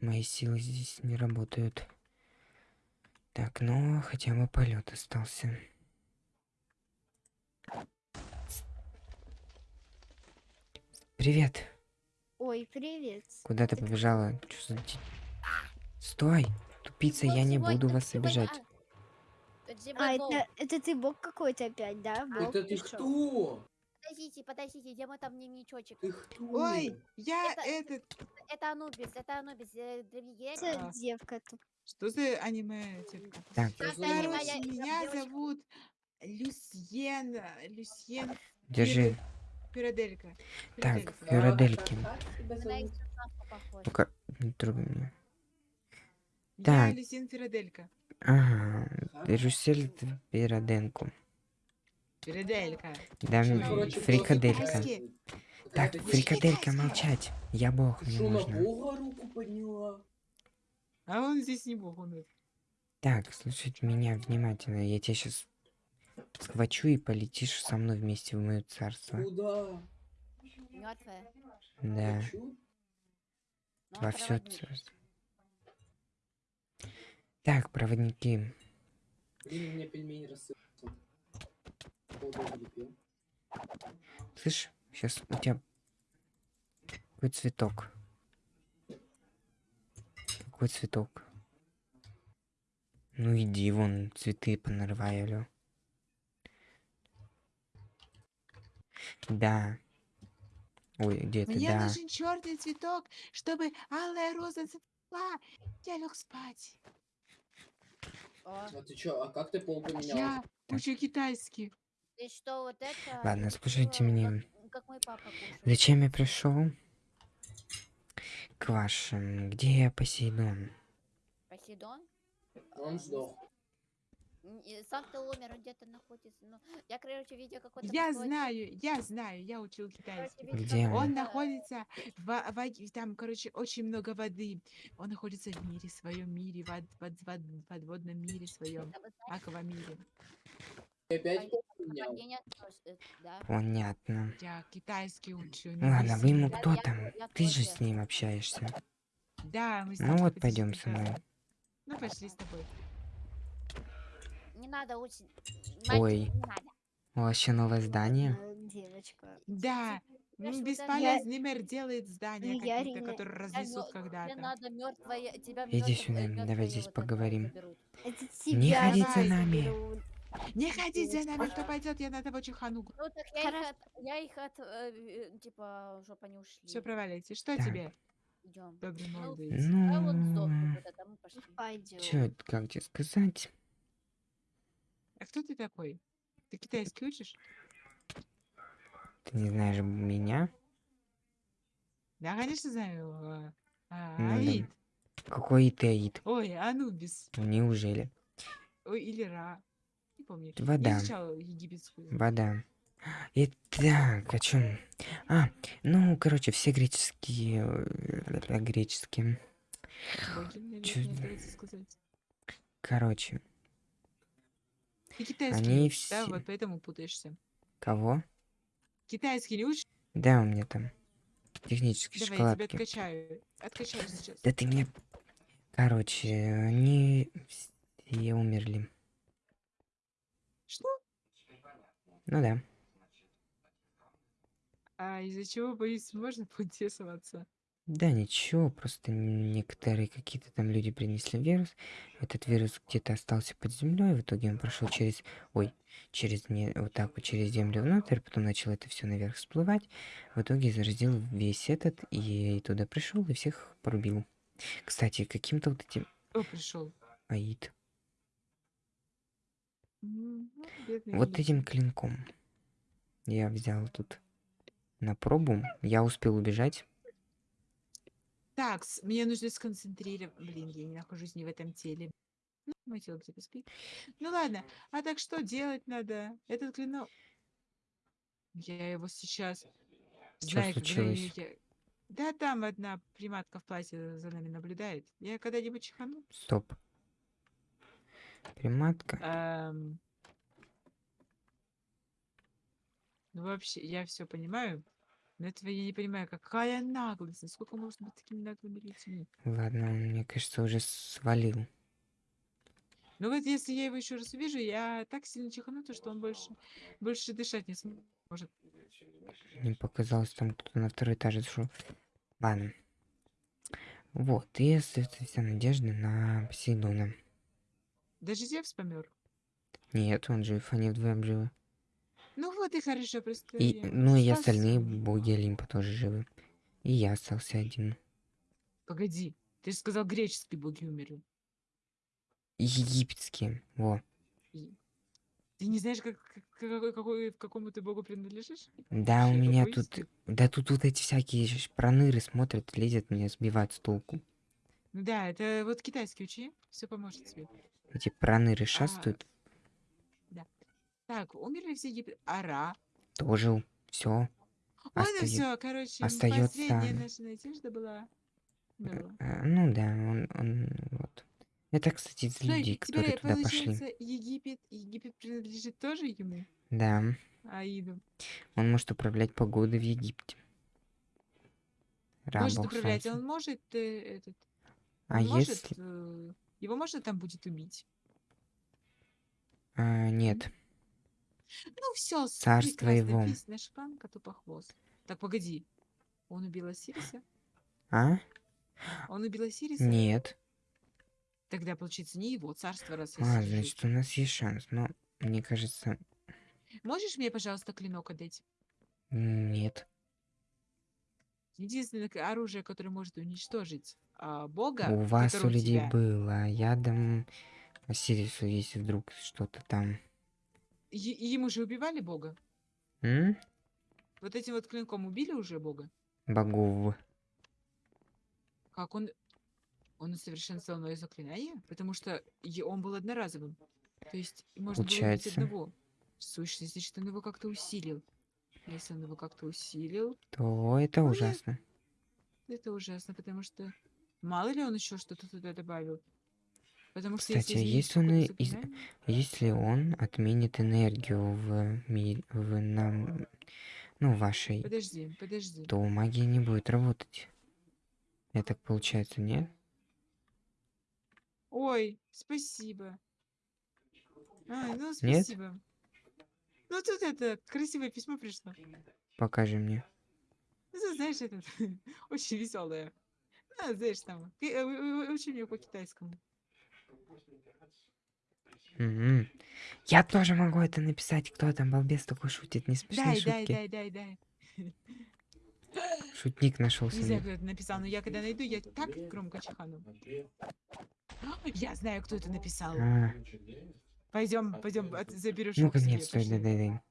Мои силы здесь не работают. Так, ну хотя бы полет остался. Привет. Ой, привет. Куда ты побежала? Чё за... Стой! Тупица, я не буду вас обижать. А, это, это ты бог какой-то опять, да? Бог Это ты кто? Подождите, подождите, где мой там дневничочек? Ты кто? Ой, я Это- этот... Это Анубис, это Анубис, э, древний герой. Это девка тут. Что за аниме? типа? Так, Сейчас Кстати, узнаем. моя- Короче, я меня девочка. зовут Люсьен... Люсьен держи. Филаделька. Так, Филадельфия. Филадельки. Как тебя На зовут? экстрасенса похож. Ну-ка, не трогай меня. Я так. Люсьен Филаделька. Ага, Рюсель Пироденко. Филаделька. Да, фрикаделька. Так, фрикаделька, молчать. Я бог, мне что, на можно. бога руку подняла? А он здесь не бог, он... Так, слушайте меня внимательно. Я тебя сейчас схвачу и полетишь со мной вместе в мое царство. Куда? Мертвая. Да, Хочу? во все царство. Так, проводники. Блин, у меня пельмени рассыпаются. Полдома не пил. Слышь, сейчас у тебя какой цветок? Какой цветок? Ну иди вон, цветы понарывай, алё. Да. Ой, где ты? Мне Да. нужен черный цветок, чтобы алая роза зацвела. Я лег спать. О, А ты чё, а как ты пол поменял? Я учу китайский. Ты что, вот это... Ладно, слушайте было, меня. Как, как мой папа кушает. Зачем я пришел? К вашим. Где Посейдон? Посейдон? Он сдох. Э, Сам-то умер, он где-то находится. Ну, я, короче, видел какой-то... Я какой-то- знаю, я знаю, я учил китайский. Где он? Он находится в, во- там, короче, очень много воды. Он находится в мире, в своем мире, в, од- под- в подводном мире своем, аквамире. Опять а поменял? э. Понятно. Я китайский учу. не Ну ладно, вы ему Я- кто я- там? я Ты же с ним общаешься. Да, мы с Ну вот, пойдем со мной. Ну, пошли с тобой. Не надо учить. Ой. еще новое здание? Э, Девочка. Да, это- бесполезный мэр делает здания Ну, я какие-то, которые Я разнесут когда-то. Иди сюда, э, давай здесь поговорим. Не ходить за нами. Не ходить за нами, кто пойдет, я на того чихану. Ну так я их от, я их от, э, э, типа, чтоб они ушли. Все, проваливайте. Что Так. тебе, Идем. добрый Ну, молодой? А вот Ну, мы пошли. Пойдем. чё, как тебе сказать? А кто ты такой? Ты китайский учишь? Ты не знаешь меня? Да, конечно, знаю. а, а, Ну да. Аид. Какой ты Аид? Ой, Анубис. Неужели? Ой, или Ра. Не помню. Вода. Я изучала египетскую. Вода. Итак, о чем? А, ну, короче, все греческие... э, Греческие. боги, чё-. Короче, Ты китайский Они не учишь, да? все- Вот поэтому путаешься. кого? Китайский учишь? Да, у меня там технические Давай, я тебя шоколадки. откачаю. Откачаю сейчас. Да ты мне... Короче, они все умерли. Что? Ну да. А из-за чего, боюсь, можно поинтересоваться? Да ничего, просто некоторые какие-то там люди принесли вирус. Этот вирус где-то остался под землей, в итоге он прошел через, ой, через не, вот так вот через землю внутрь, потом начал это все наверх всплывать. В итоге заразил весь этот и туда пришел и всех порубил. Кстати, каким-то вот этим О, пришел. аид, вот Аид. этим клинком я взял тут на пробу. Я успел убежать. Так, мне нужно сконцентрировать. Блин, я не нахожусь не в этом теле. Ну, мое тело где-то спит. Ну ладно, а так что делать надо? Этот клинок... Я его сейчас... Чё Знаю, случилось? я- Да там одна приматка в платье за нами наблюдает. Я когда-нибудь чихану? Стоп. Приматка. Ам. Ну, вообще, я все понимаю. Но этого я не понимаю, какая наглость, насколько можно быть такими наглыми людьми. Ладно, он, мне кажется, уже свалил. Ну вот если я его еще раз увижу, я так сильно чихану, то что он больше, больше дышать не сможет. Мне показалось, там кто-то на второй этаж зашел. Ладно. Вот, и остается вся надежда на Посейдона. Даже Зевс помер. Нет, он жив, они вдвоем живы. Ну вот и хорошо, просто И, ну и спас остальные боги Олимпа тоже живы. И я остался один. Погоди, ты же сказал, греческие боги умерли. Египетские. Во. Ты не знаешь, как, как- какой, какой- какому ты богу принадлежишь? Да, у Вообще, меня какой тут... стиль? Да тут вот эти всякие проныры смотрят, лезят, меня сбивают с толку. Ну да, это вот китайский учи, все поможет тебе. Эти проныры А, шастают. Так, умерли все Египет. Ара. Тоже все. Остаё- все, короче, последняя наша надежда была. умерла. Ну да, он, он вот. Это, кстати, из людей, которые туда пошли. Египет, Египет принадлежит тоже ему, Да, Аиду. он может управлять погодой в Египте. Раб Может управлять, он может э, этот. А он может, если... э, его можно там будет убить. А, нет. Ну все, Царство его. Весь наш план коту по хвост. Так, погоди. Он убил Осириса? А? Он убил Осириса? Нет. Тогда, получается, не его царство, раз А, значит, у нас есть шанс. Но мне кажется, Можешь мне, пожалуйста, клинок отдать? нет. Единственное оружие, которое может уничтожить а, бога, у вас, у людей тебя- было, а я дам Осирису, если вдруг что-то там. Е- ему же убивали бога? М? Вот этим вот клинком убили уже бога? Богов. Как он... Он усовершенствовал мое заклинание? Потому что он был одноразовым. То есть можно было убить Получается. одного. В сущности, значит, он его как-то усилил. Если он его как-то усилил, То это Ну, ужасно. это ужасно, потому что мало ли он еще что-то туда добавил. Потому что Кстати, а если если он и из- Если он отменит энергию в мире, в нам, ну, вашей, Подожди, подожди. то магия не будет работать. Это так получается, нет? Ой, спасибо. Ай, ну Нет? спасибо. Ну тут это красивое письмо пришло. Покажи мне. Ну, знаешь, это очень веселое. А, знаешь, там, э, учи меня по-китайскому. Я тоже могу это написать. Кто там, балбес такой шутит? Не смешные Дай, дай, шутки. дай, дай, дай. Шутник нашелся. Не знаю, кто это написал, но я когда найду, я так громко чихану. Я знаю, кто это написал. А, Пойдем, пойдем, заберешь ну, его к себе, конец, стой, дай, дай, дай. Я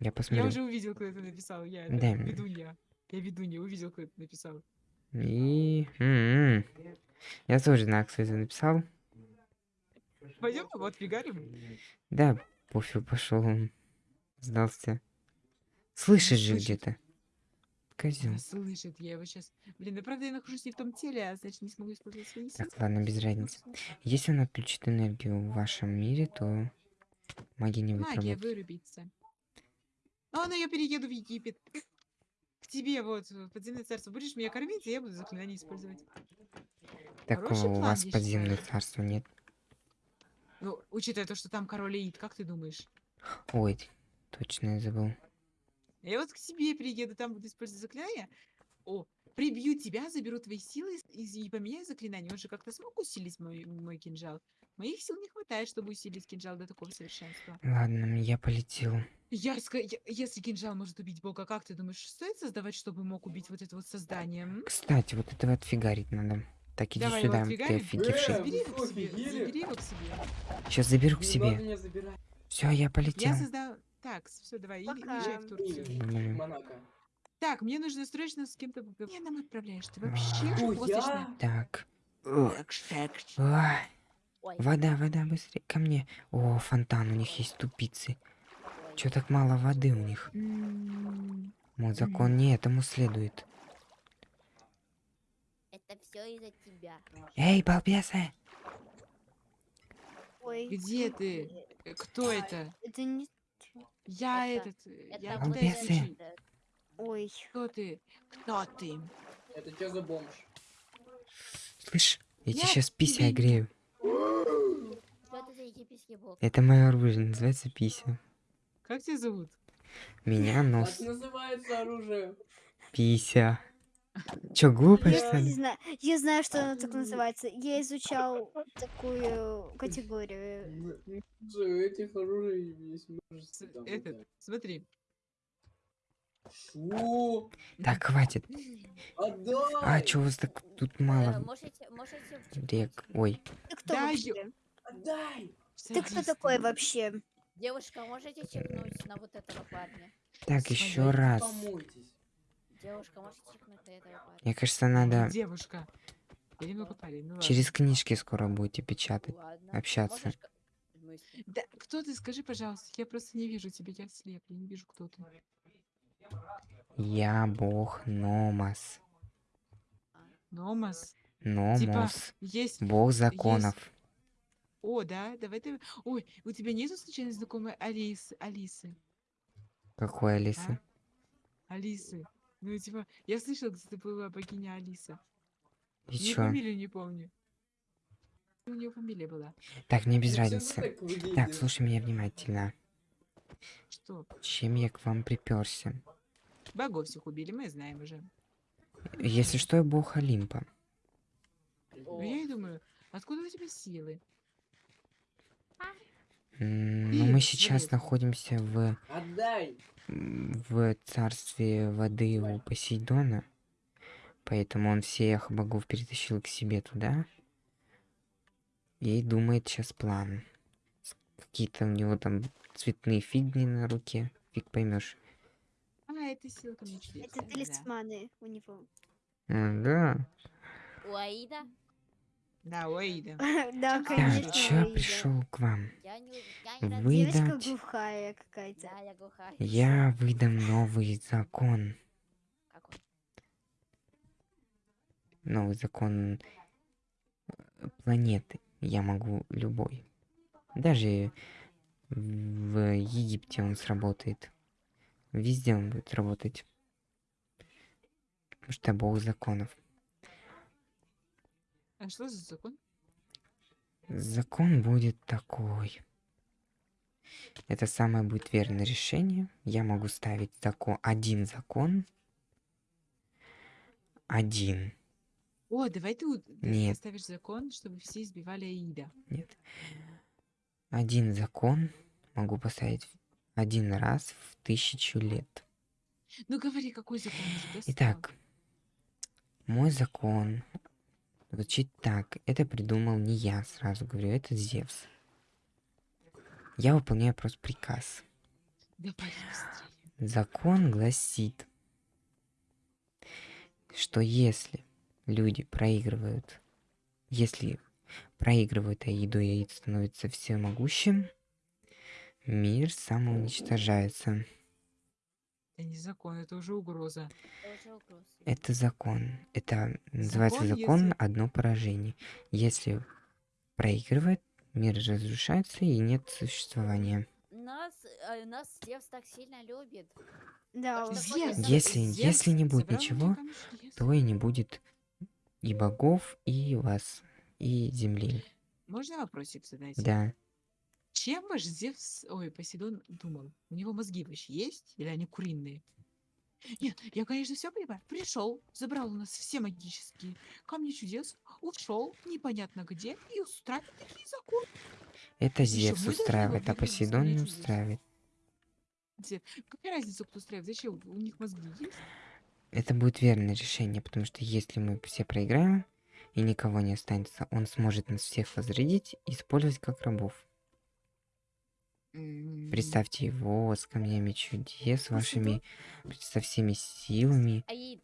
Я посмотрю. уже увидел, кто это написал. Я Дай мне. ведунья. Я ведунья, увидел, кто это написал. И... м-м. Я тоже знаю, кто это написал. Пойдем, вот фигарим. Да, пофиг, пошел он. Сдался. Слышишь же где-то. Козел. Да, слышит, я его сейчас. Блин, ну правда я нахожусь не в том теле, а значит не смогу использовать свои силы. Так, ладно, без разницы. Если он отключит энергию в вашем мире, то магия не будет Магия вырубится. А ну я перееду в Египет. Тебе вот в подземное царство. Будешь меня кормить, и я буду заклинание использовать. Такого хороший у вас подземное царства нет. Ну, учитывая то, что там король Аид, как ты думаешь? Ой, точно я забыл. Я вот к тебе приеду, там буду использовать заклинание. О, прибью тебя, заберу твои силы и, и поменяю заклинание. Он же как-то смог усилить мой, мой кинжал. Моих сил не хватает, чтобы усилить кинжал до такого совершенства. Ладно, я полетел. Я, если кинжал может убить бога, как ты думаешь, стоит создавать, чтобы мог убить вот это вот создание? м? Кстати, вот этого отфигарить надо. Так, иди Давай сюда, ты офигевший. Э, Забери его к себе, забери его к себе. Сейчас заберу к себе. Все, я полетел. Я создал... Так, все, давай, и- Пока. уезжай в Турцию. Монако. Так, мне нужно срочно с кем-то... поговорить. Где нам отправляешь? Ты вообще хвостишься? я? Так. Ugh. Ай, Ой, Вода, вода, быстрее ко мне. О, фонтан, у них есть тупицы. Чё так мало воды у них? М, Мой закон не этому следует. это все из-за тебя. Эй, балбесы! Ой. Где ты? Э, Кто это? Это не... Я Это- этот... э, Это Я это Ой. Кто ты? Кто ты? Это что за бомж? Слышь, я тебе Я сейчас пися огрею. Египетский бог? Это мое оружие, называется пися. Как тебя зовут? Меня Как нос. называется оружие? Пися. Чё, глупая, что Я не ли? знаю, я знаю, что оно так называется. Я изучал такую категорию. Этих оружий есть множество. Этот, смотри. Фу, Так, хватит. отдай! А, чё у вас так тут Э, мало можете, можете вчитать? рек? Ой, Ты кто Да, вообще? ё- Отдай! Ты кто такой ты. вообще? Девушка, можете чекнуть на вот этого парня? так, Смотри, еще раз. Помойтесь. Девушка, можете чекнуть на этого парня? Мне кажется, надо Девушка. Парень, ну ладно. через книжки скоро будете печатать. Ладно. общаться. Можешь? Да, кто ты, скажи, пожалуйста. Я просто не вижу тебя, я слеп, я не вижу, кто ты. Я бог Номас. Номас. Номос. Есть... Бог законов. О, да, давай ты... Ой, у тебя нету случайно знакомой Алисы? Алисы? Какой Алисы? А? Алисы. Ну, типа, я слышала, где ты была богиня Алиса. И Ее чё? фамилию не помню. У нее фамилия была. Так, мне без Ну, разницы. так слушай меня внимательно. Что? Чем я к вам приперся? Богов всех убили, мы знаем уже. Если что, я бог Олимпа. Ну, я и думаю, откуда у тебя силы? Ты, Ну, мы сейчас находимся в, в царстве воды у Посейдона. Поэтому он всех богов перетащил к себе туда. И думает сейчас план. Какие-то у него там цветные фигни на руке. Фиг поймешь. А, это мне чудес. Это талисманы у него. да. У Аида? Да, ой, да. Да, Так, конечно. чё пришел к вам? Выдать. глухая какая-то. Да, я глухая. Я выдам новый закон. Какой? Новый закон э, планеты. Я могу любой. Даже в Египте он сработает. Везде он будет работать. Потому что бог законов. А что за закон? Закон будет такой. Это самое будет верное решение. Я могу ставить закон, один закон. Один. О, давай ты, Нет. поставишь закон, чтобы все избивали Аида. Нет. Один закон могу поставить один раз в тысячу лет. Ну говори, какой закон? Итак, мой закон звучит так. Это придумал не я, сразу говорю, это Зевс. Я выполняю просто приказ. Быстрее. Закон гласит, что если люди проигрывают, если проигрывают Аиду, и Аид становится всемогущим, мир самоуничтожается. Это не закон, это уже угроза. Это уже угроза. Это закон. Это называется Закон, закон если- одно поражение. Если проигрывает, мир разрушается и нет существования. Нас, э, нас Зевс так сильно любит. Да, Зевс, Если- Зевс если не будет ничего. То и не будет и богов, и вас, и земли. Можно вопросик задать? Да. Чем ваш Зевс, ой, Посейдон думал? У него мозги вообще есть? Или они куриные? Нет, я, конечно, все понимаю. Пришел, забрал у нас все магические камни чудес, ушел, непонятно где, и устраивает такие законы. Это Зевс устраивает, а Посейдон не устраивает. Зе- Какая разница, кто устраивает? Зачем? У них мозги есть? Это будет верное решение, потому что если мы все проиграем, и никого не останется, он сможет нас всех возродить и использовать как рабов. Представьте его с камнями чудес, Ну, вашими, со всеми силами. Аид,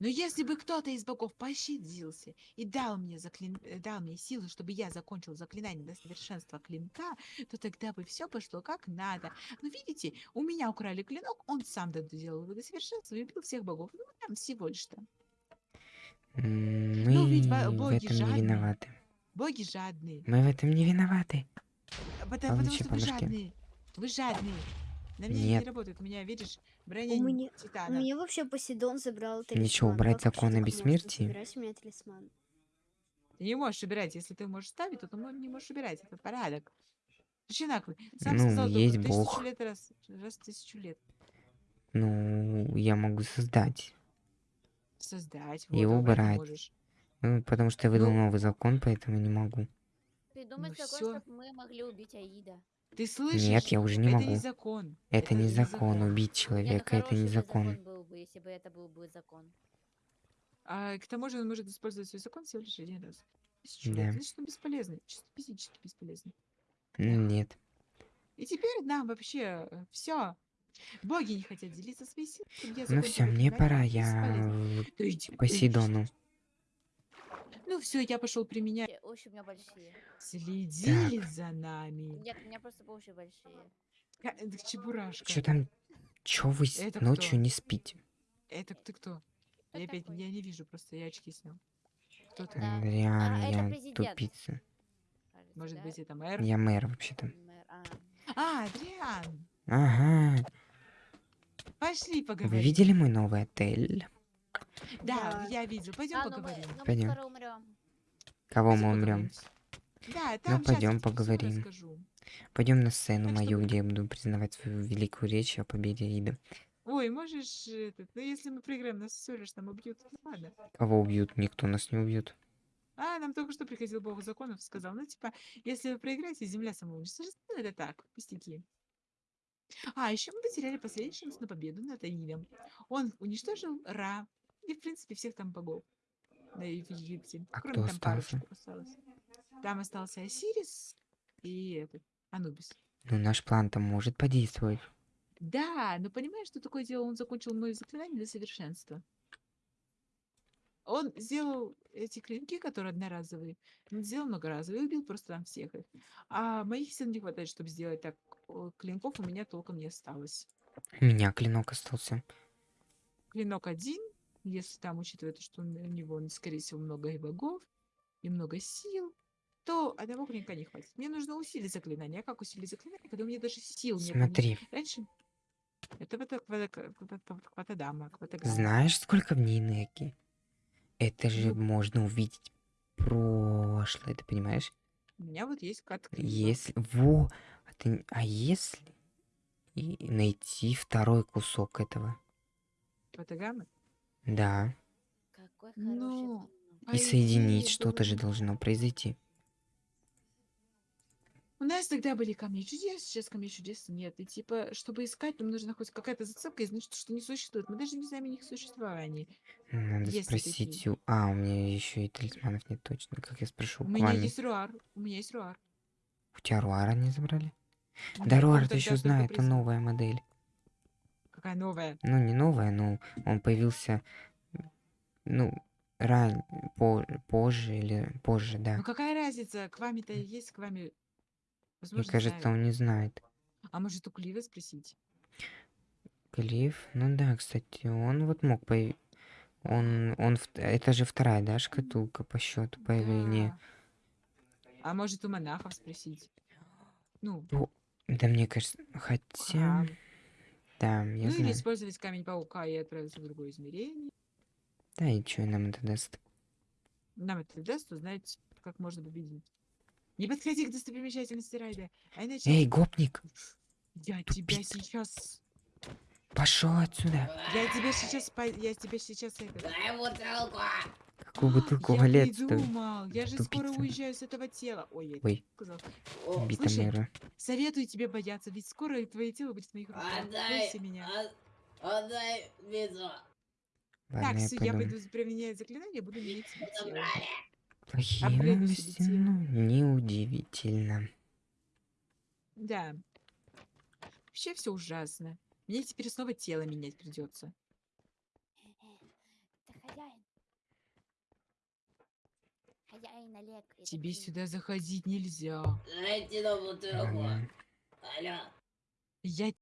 Но если бы кто-то из богов пощадился и дал мне, заклин... э, дал мне силу, чтобы я закончил заклинание до совершенства клинка, то тогда бы все пошло как надо. Но видите, у меня украли клинок, он сам доделал его до совершенства и убил всех богов. Ну, там всего лишь-то. М, Ну, Мы ведь бо- в боги этом не жадные. виноваты. Боги жадные. Мы в этом не виноваты. А Потому, потому Получи что вы жадные. Вы жадные. На меня не Нет. работает. У меня, видишь, броня У меня, у титана. меня вообще Посейдон забрал талисман. Ничего, убрать Как вообще закон о так можно бессмертии? забирать у меня талисман? Ты не можешь убирать. Если ты можешь ставить, то ты не можешь убирать. Это порядок. Наглый. Сам Ну, сказал, только есть тысячу Бог. лет раз, раз в тысячу лет. Ну, я могу создать. Создать. И вот, а убрать не. Ну, потому что я выдал Ну. новый закон, поэтому не могу. Придумать Ну закон, чтобы мы могли убить Аида. Ты слышишь? Нет, я уже не это могу. не закон. Это не закон. закон. Убить Нет, человека, это не бы закон. был бы, если бы это был бы закон. А к тому же он может использовать свой закон всего лишь один раз. Да. Значит, он бесполезный. Чисто физически бесполезный. М, Нет. И теперь нам вообще все. Боги не хотят делиться своей силой. Ну все, мне пора, это я к Посейдону. Ну все, я пошел применять. Уши у меня большие. Следили за нами. Нет, у меня просто уши большие. Ка- э, так Чебурашка. Чё там? Чё вы Это ночью кто? не спите? Это ты кто? Кто я опять такой? я не вижу, просто я очки снял. Кто ты? Да. Реально, А, я тупица. Может да? быть, это мэр? Я мэр вообще-то. А. А, Адриан! Ага. Пошли Вы поговорим. видели мой новый отель? Да, Да. я видел. Пойдем А, ну мы, поговорим. ну мы Пойдем. скоро умрем. Кого мы умрем? Да, там щас пойдем поговорим. Пойдем на сцену Так что мою, мы- где я буду признавать свою великую речь о победе Ида. Ой, можешь этот, ну если мы проиграем, нас все лишь там убьют. Ну, ладно. Кого убьют? Никто нас не убьет. А, нам только что приходил бог законов, сказал, ну, типа, если вы проиграете, земля самоуничтожится. Ну, это так, пустяки. А, еще мы потеряли последний шанс на победу над Аидом. Он уничтожил Ра и, в принципе, всех там богов. Да и в Египте. А Кроме кто там остался? парочку осталось. Там остался Осирис и этот, Анубис. Ну, наш план-то может подействовать. Да, но понимаешь, что такое дело? Он закончил мое заклинание до совершенства. Он сделал эти клинки, которые одноразовые, он сделал многоразовые, убил просто там всех их. А моих сил не хватает, чтобы сделать так. Клинков у меня толком не осталось. У меня клинок остался. Клинок один, если там учитывая, то, что у него, скорее всего, много и богов, и много сил, то одного клинка не хватит. Мне нужно усилить заклинание. А как усилить заклинание, когда у меня даже сил нет? Смотри, Раньше это кватадама, знаешь, сколько в ней энергии? Это же Ну. можно увидеть прошлое, ты понимаешь? У меня вот есть кат Если... Во! А, ты- а если и найти второй кусок этого? кватагамы. Да. Какой Ну, По И соединить что-то же должно произойти. У нас тогда были камни чудес, сейчас камней чудес нет. И типа, чтобы искать, нам нужна хоть какая-то зацепка, и значит, что не существует. Мы даже не знаем о них существовании. Надо Есть спросить такие. у... А, у меня еще и талисманов нет точно. Как я спрошу? У меня Квами? есть руар. У меня есть руар. У тебя Руара не забрали? Да, Да, он Руар ты еще знает, это новая модель. Какая новая? Ну, не новая, но он появился, ну, ран... по- позже или позже, да. Ну какая разница? К вами-то есть, к вами. Мне Возможно, кажется, знают. он не знает. А может, у Клива спросить? Клифф, ну да, кстати, он вот мог появиться. Он, он, это же вторая, да, шкатулка по счету появления. Да. А может, у монахов спросить? Ну, Да, мне кажется, хотя, храм. Да, я Ну или знаю. использовать камень паука и отправиться в другое измерение. Да, и что нам это даст? Нам это даст узнать, как можно победить. Не подходи к достопримечательности Райда, а иначе Эй, гопник, я тебя тупица. сейчас... пошел отсюда. Я тебя сейчас... по- Я тебя сейчас... Это... Дай бутылку! Какую бутылку я валет придумал. Я же скоро уезжаю с этого тела. Ой, я Ой. сказал. О, слушай. Советую тебе бояться, ведь скоро твое тело будет в моих руках. Отдай! Бойся меня. Отдай визу! Ладно, Так, я всё, я пойду. применять заклинание, буду менять себе тело. Плохие новости, ну, неудивительно. Да. Вообще все ужасно. Мне теперь снова тело менять придется. Это хозяин. Хозяин Олег. Тебе сюда заходить нельзя. Алло! Я